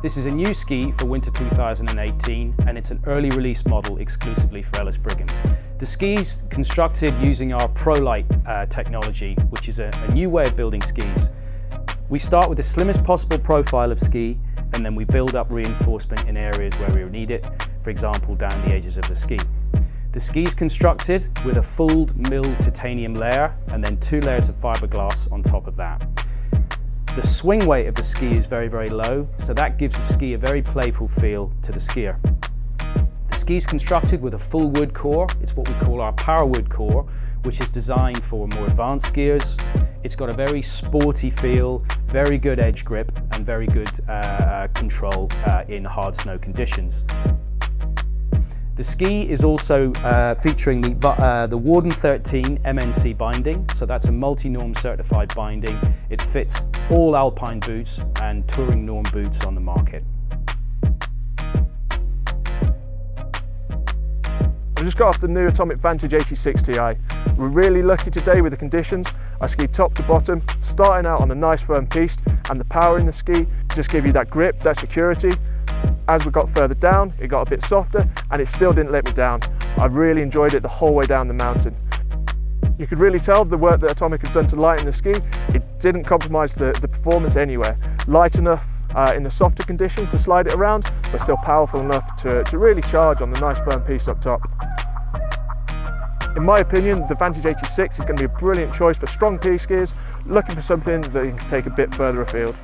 This is a new ski for winter 2018 and it's an early release model exclusively for Ellis Brigham. The ski's constructed using our ProLite uh, technology, which is a, a new way of building skis. We start with the slimmest possible profile of ski and then we build up reinforcement in areas where we need it, for example down the edges of the ski. The ski is constructed with a full milled titanium layer and then two layers of fiberglass on top of that. The swing weight of the ski is very, very low, so that gives the ski a very playful feel to the skier. The ski is constructed with a full wood core. It's what we call our power wood core, which is designed for more advanced skiers. It's got a very sporty feel, very good edge grip, and very good uh, control uh, in hard snow conditions. The ski is also uh, featuring the, uh, the Warden 13 MNC binding, so that's a multi-norm certified binding. It fits all alpine boots and touring norm boots on the market. I just got off the new Atomic Vantage 86 Ti. We're really lucky today with the conditions. I skied top to bottom, starting out on a nice firm piece, and the power in the ski just give you that grip, that security, as we got further down, it got a bit softer and it still didn't let me down. I really enjoyed it the whole way down the mountain. You could really tell the work that Atomic has done to lighten the ski, it didn't compromise the, the performance anywhere. Light enough uh, in the softer conditions to slide it around, but still powerful enough to, to really charge on the nice firm piece up top. In my opinion, the Vantage 86 is going to be a brilliant choice for strong piste skiers looking for something that you can take a bit further afield.